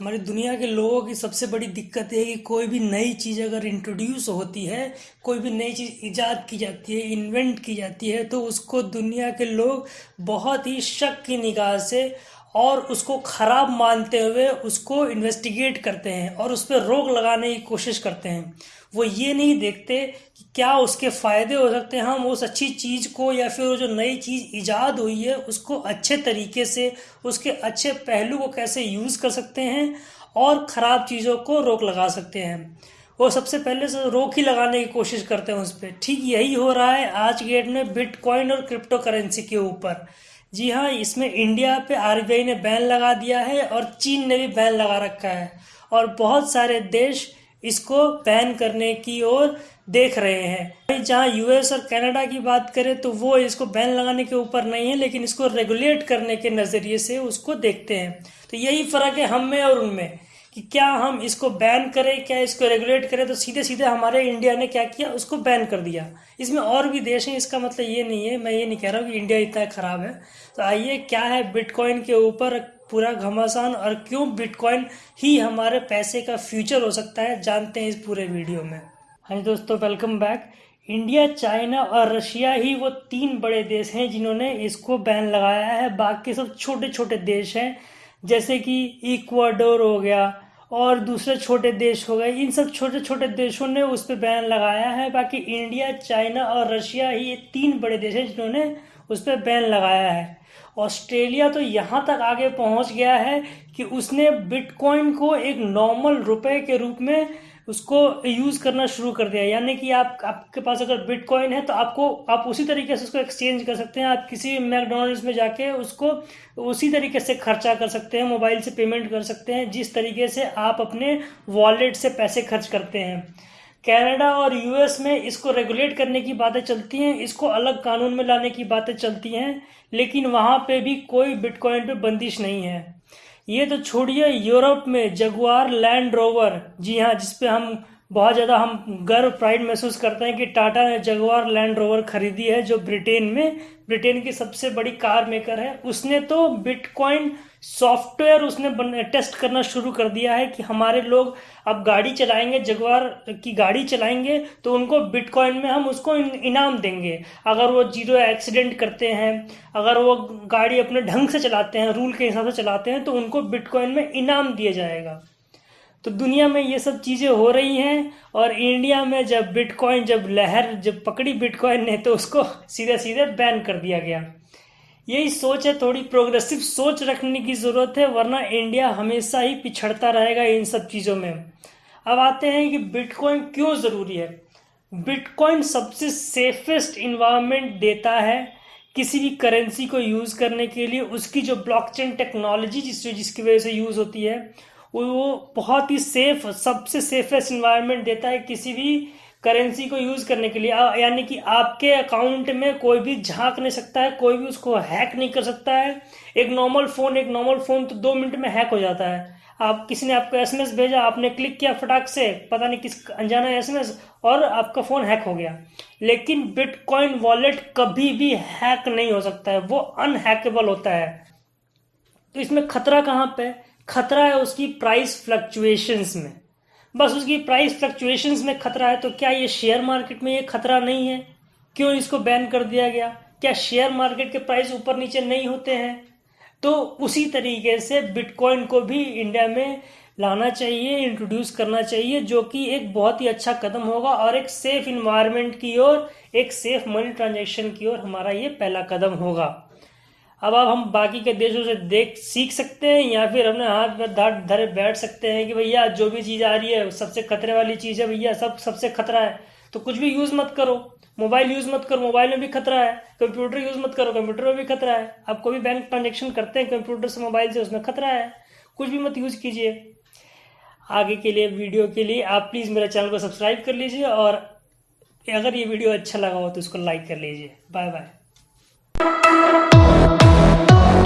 हमारी दुनिया के लोगों की सबसे बड़ी दिक्कत यह है कि कोई भी नई चीज़ अगर इंट्रोड्यूस होती है, कोई भी नई चीज़ ईजाद की जाती है इन्वेंट की जाती है तो उसको दुनिया के लोग बहुत ही शक की निगाह से और उसको ख़राब मानते हुए उसको इन्वेस्टिगेट करते हैं और उस पर रोक लगाने की कोशिश करते हैं। वो ये नहीं देखते कि क्या उसके फ़ायदे हो सकते हैं। हम उस अच्छी चीज़ को या फिर जो नई चीज़ ईजाद हुई है, उसको अच्छे तरीके से, उसके अच्छे पहलू को कैसे यूज़ कर सकते हैं और ख़राब चीज़ों को रोक लगा सकते हैं। वो सबसे पहले से रोक ही लगाने की कोशिश करते हैं उस पर ठीक यही हो रहा है आज के डेट में बिटकॉइन और क्रिप्टो करेंसी के ऊपर। जी हाँ इसमें इंडिया पे आरबीआई ने बैन लगा दिया है और चीन ने भी बैन लगा रखा है। और बहुत सारे देश इसको बैन करने की ओर देख रहे हैं। जहाँ यूएस और कनाडा की बात करें तो वो इसको बैन लगाने के ऊपर नहीं है, लेकिन इसको रेगुलेट करने के नज़रिए से उसको देखते हैं। तो यही फ़र्क है हम में और उनमें। कि क्या हम इसको बैन करें, क्या इसको रेगुलेट करें तो सीधे सीधे हमारे इंडिया ने क्या किया? उसको बैन कर दिया। इसमें और भी देश हैं, इसका मतलब ये नहीं है, मैं ये नहीं कह रहा हूँ कि इंडिया इतना ख़राब है। तो आइए, क्या है बिटकॉइन के ऊपर पूरा घमासान और क्यों बिटकॉइन ही हमारे पैसे का फ्यूचर हो सकता है, जानते हैं इस पूरे वीडियो में। हाँ दोस्तों वेलकम बैक इंडिया चाइना और रशिया ही वो तीन बड़े देश हैं जिन्होंने इसको बैन लगाया है। बाकी सब छोटे छोटे देश हैं, जैसे कि इक्वाडोर हो गया और दूसरे छोटे देश हो गए। इन सब छोटे छोटे देशों ने उस पर बैन लगाया है। बाकी इंडिया, चाइना और रशिया ही ये तीन बड़े देश हैं जिन्होंने उस पर बैन लगाया है। ऑस्ट्रेलिया तो यहाँ तक आगे पहुँच गया है कि उसने बिटकॉइन को एक नॉर्मल रुपए के रूप में उसको यूज़ करना शुरू कर दिया। यानी कि आप, आपके पास अगर बिटकॉइन है तो आपको, आप उसी तरीके से उसको एक्सचेंज कर सकते हैं। आप किसी मैकडोनल्ड्स में जाके उसको उसी तरीके से खर्चा कर सकते हैं मोबाइल से पेमेंट कर सकते हैं, जिस तरीके से आप अपने वॉलेट से पैसे खर्च करते हैं। कनाडा और यूएस में इसको रेगुलेट करने की बातें चलती हैं, इसको अलग कानून में लाने की बातें चलती हैं, लेकिन वहाँ पे भी कोई बिटकॉइन पे बंदिश नहीं है। ये तो छोड़िए यूरोप में जगुआर, लैंड रोवर। जी हाँ जिसपे हम बहुत ज़्यादा हम गर्व, प्राइड महसूस करते हैं कि टाटा ने जगवार लैंड रोवर खरीदी है, जो ब्रिटेन में, ब्रिटेन की सबसे बड़ी कार मेकर है। उसने तो बिटकॉइन सॉफ्टवेयर उसने टेस्ट करना शुरू कर दिया है कि हमारे लोग अब गाड़ी चलाएँगे, जगवार की गाड़ी चलाएँगे तो उनको बिटकॉइन में हम उसको इनाम देंगे। अगर वो ज़ीरो एक्सीडेंट करते हैं, अगर वो गाड़ी अपने ढंग से चलाते हैं, रूल के हिसाब से चलाते हैं तो उनको बिटकॉइन में इनाम दिया जाएगा। तो दुनिया में ये सब चीज़ें हो रही हैं, और इंडिया में जब बिटकॉइन, जब लहर जब पकड़ी बिटकॉइन ने तो उसको सीधे सीधे बैन कर दिया गया। यही सोच है, थोड़ी प्रोग्रेसिव सोच रखने की ज़रूरत है, वरना इंडिया हमेशा ही पिछड़ता रहेगा इन सब चीज़ों में। अब आते हैं कि बिटकॉइन क्यों ज़रूरी है? बिटकॉइन सबसे सेफेस्ट इन्वायरमेंट देता है किसी भी करेंसी को यूज़ करने के लिए। उसकी जो ब्लॉकचेन टेक्नोलॉजी जिस, जिसकी वजह से यूज़ होती है, वो बहुत ही सेफ़ सबसे सेफेस्ट इन्वायरमेंट देता है किसी भी करेंसी को यूज़ करने के लिए यानी कि आपके अकाउंट में कोई भी झाँक नहीं सकता है, कोई भी उसको हैक नहीं कर सकता है। एक नॉर्मल फ़ोन एक नॉर्मल फ़ोन तो दो मिनट में हैक हो जाता है। आप, किसी ने आपको एसएमएस भेजा, आपने क्लिक किया फटाक से, पता नहीं किस अनजाना एसएमएस और आपका फ़ोन हैक हो गया। लेकिन बिटकॉइन वॉलेट कभी भी हैक नहीं हो सकता है, वो अनहैकेबल होता है। तो इसमें खतरा कहाँ पे? खतरा है उसकी प्राइस फ्लक्चुएशंस में। बस उसकी प्राइस फ्लक्चुएशंस में खतरा है तो क्या ये शेयर मार्केट में ये खतरा नहीं है? क्यों इसको बैन कर दिया गया? क्या शेयर मार्केट के प्राइस ऊपर नीचे नहीं होते हैं? तो उसी तरीके से बिटकॉइन को भी इंडिया में लाना चाहिए इंट्रोड्यूस करना चाहिए, जो कि एक बहुत ही अच्छा कदम होगा और एक सेफ़ इन्वायरमेंट की ओर, एक सेफ़ मनी ट्रांजेक्शन की ओर हमारा ये पहला कदम होगा। अब अब हम बाकी के देशों से देख, सीख सकते हैं, या फिर अपने हाथ में धर धरे बैठ सकते हैं कि भैया, जो भी चीज़ आ रही है, सबसे खतरे वाली चीज़ है भैया, सब, सबसे खतरा है। तो कुछ भी यूज़ मत करो। मोबाइल यूज़ मत करो। मोबाइल में भी खतरा है। कंप्यूटर यूज़ मत करो। कंप्यूटर में भी खतरा है। आप कोई भी बैंक ट्रांजेक्शन करते हैं कंप्यूटर से मोबाइल से, उसमें खतरा है। कुछ भी मत यूज़ कीजिए। आगे के लिए वीडियो के लिए, आप प्लीज़ मेरे चैनल को सब्सक्राइब कर लीजिए और अगर ये वीडियो अच्छा लगा हो तो इसको लाइक कर लीजिए। Bye bye oh